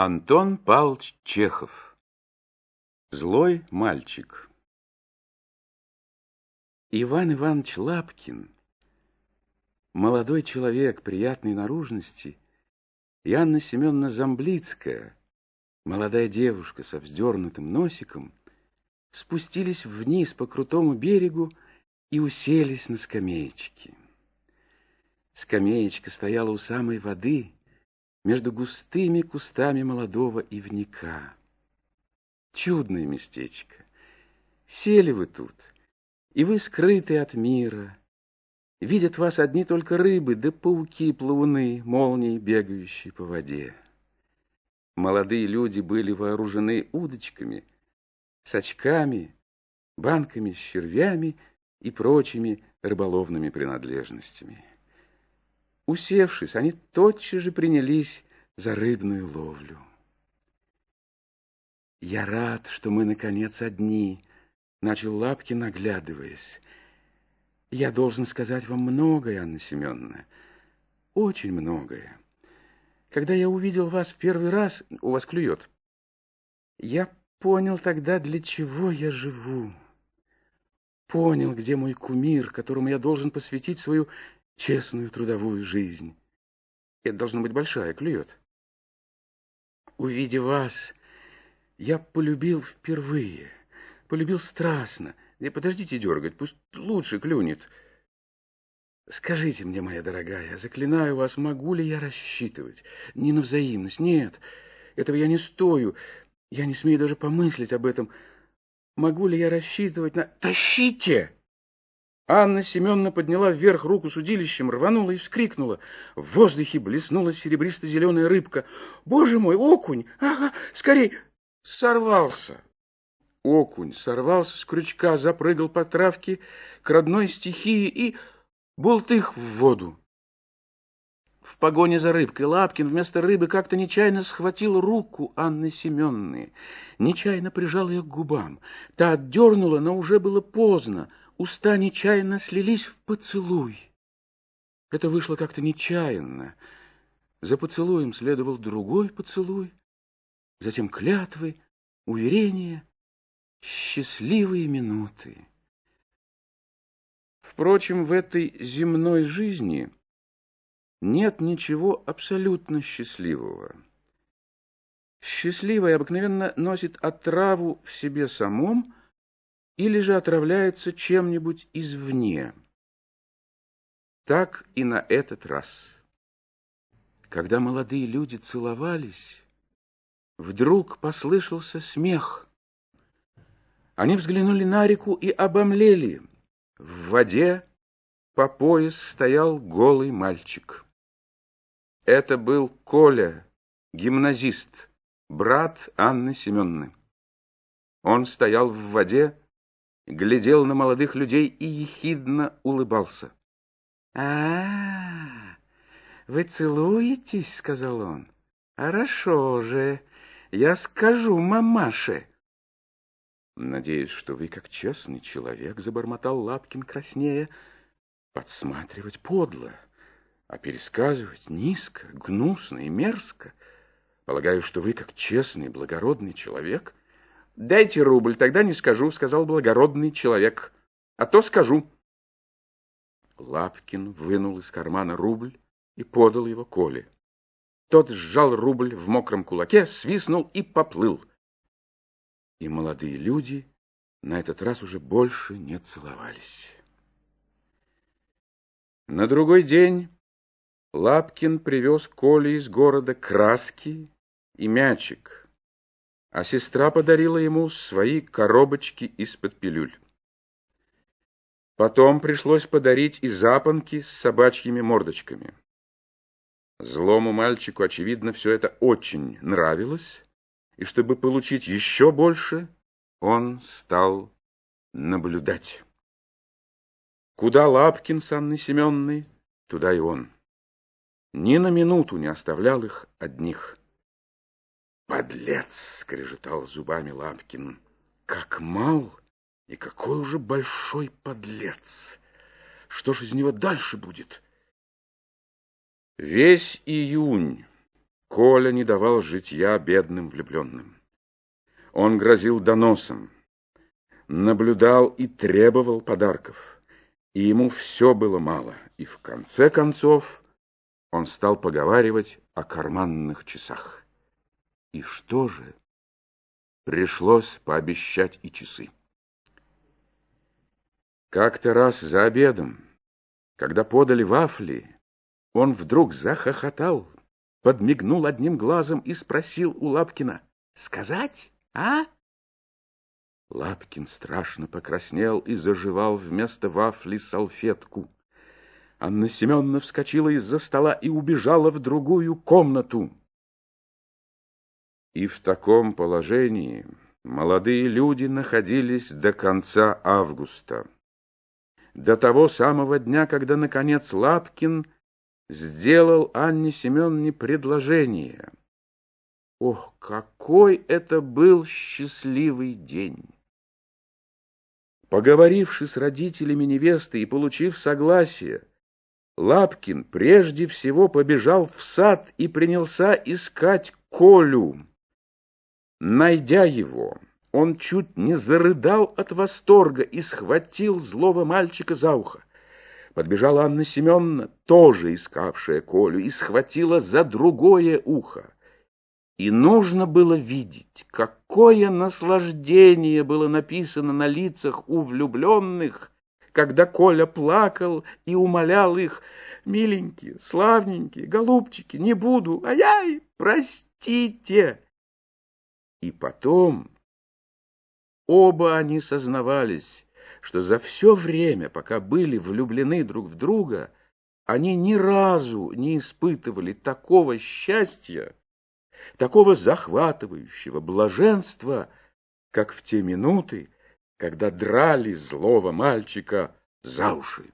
Антон Павлович Чехов. Злой мальчик. Иван Иванович Лапкин. Молодой человек приятной наружности. И Анна Семеновна Замблицкая, молодая девушка со вздернутым носиком, спустились вниз по крутому берегу и уселись на скамеечке. Скамеечка стояла у самой воды, между густыми кустами молодого ивника. Чудное местечко. Сели вы тут, и вы скрыты от мира. Видят вас одни только рыбы, да пауки-плавуны, молнии, бегающие по воде. Молодые люди были вооружены удочками, сачками, банками с червями и прочими рыболовными принадлежностями. Усевшись, они тотчас же принялись за рыбную ловлю. «Я рад, что мы, наконец, одни», — начал Лапкин, наглядываясь. «Я должен сказать вам многое, Анна Семеновна, очень многое. Когда я увидел вас в первый раз, у вас клюет, я понял тогда, для чего я живу. Понял, где мой кумир, которому я должен посвятить свою честную трудовую жизнь. Это должна быть большая, клюет. Увидев вас, я полюбил впервые, полюбил страстно. И подождите дергать, пусть лучше клюнет. Скажите мне, моя дорогая, заклинаю вас, могу ли я рассчитывать? Не на взаимность, нет, этого я не стою. Я не смею даже помыслить об этом. Могу ли я рассчитывать на... Тащите! Анна Семеновна подняла вверх руку с удилищем, рванула и вскрикнула. В воздухе блеснула серебристо-зеленая рыбка. «Боже мой, окунь! Ага, скорей!» Сорвался. Окунь сорвался с крючка, запрыгал по травке к родной стихии и бултых в воду. В погоне за рыбкой Лапкин вместо рыбы как-то нечаянно схватил руку Анны Семенны, нечаянно прижал ее к губам. Та отдернула, но уже было поздно уста нечаянно слились в поцелуй. Это вышло как-то нечаянно. За поцелуем следовал другой поцелуй, затем клятвы, уверения, счастливые минуты. Впрочем, в этой земной жизни нет ничего абсолютно счастливого. Счастливое обыкновенно носит отраву в себе самом, или же отравляется чем-нибудь извне. Так и на этот раз. Когда молодые люди целовались, вдруг послышался смех. Они взглянули на реку и обомлели. В воде по пояс стоял голый мальчик. Это был Коля, гимназист, брат Анны Семенны. Он стоял в воде, глядел на молодых людей и ехидно улыбался. а, -а, -а вы целуетесь?» — сказал он. «Хорошо же, я скажу мамаше». «Надеюсь, что вы, как честный человек, — забормотал Лапкин краснее, — подсматривать подло, а пересказывать низко, гнусно и мерзко. Полагаю, что вы, как честный, благородный человек, «Дайте рубль, тогда не скажу», — сказал благородный человек. «А то скажу». Лапкин вынул из кармана рубль и подал его Коле. Тот сжал рубль в мокром кулаке, свистнул и поплыл. И молодые люди на этот раз уже больше не целовались. На другой день Лапкин привез Коле из города краски и мячик, а сестра подарила ему свои коробочки из-под пилюль. Потом пришлось подарить и запонки с собачьими мордочками. Злому мальчику, очевидно, все это очень нравилось, и чтобы получить еще больше, он стал наблюдать. Куда Лапкин с Анной Семенной, туда и он. Ни на минуту не оставлял их одних. «Подлец!» — скрежетал зубами Лапкин. «Как мал и какой уже большой подлец! Что ж из него дальше будет?» Весь июнь Коля не давал житья бедным влюбленным. Он грозил доносом, наблюдал и требовал подарков, и ему все было мало, и в конце концов он стал поговаривать о карманных часах. И что же? Пришлось пообещать и часы. Как-то раз за обедом, когда подали вафли, он вдруг захохотал, подмигнул одним глазом и спросил у Лапкина, «Сказать, а?» Лапкин страшно покраснел и заживал вместо вафли салфетку. Анна Семеновна вскочила из-за стола и убежала в другую комнату. И в таком положении молодые люди находились до конца августа до того самого дня, когда, наконец, Лапкин сделал Анне Семеновне предложение. Ох, какой это был счастливый день! Поговоривши с родителями невесты и получив согласие, Лапкин прежде всего побежал в сад и принялся искать Колю. Найдя его, он чуть не зарыдал от восторга и схватил злого мальчика за ухо. Подбежала Анна Семеновна, тоже искавшая Колю, и схватила за другое ухо. И нужно было видеть, какое наслаждение было написано на лицах у влюбленных, когда Коля плакал и умолял их, «Миленькие, славненькие, голубчики, не буду, ай-яй, простите!» И потом Оба они сознавались, что за все время, пока были влюблены друг в друга, они ни разу не испытывали такого счастья, такого захватывающего блаженства, как в те минуты, когда драли злого мальчика за уши.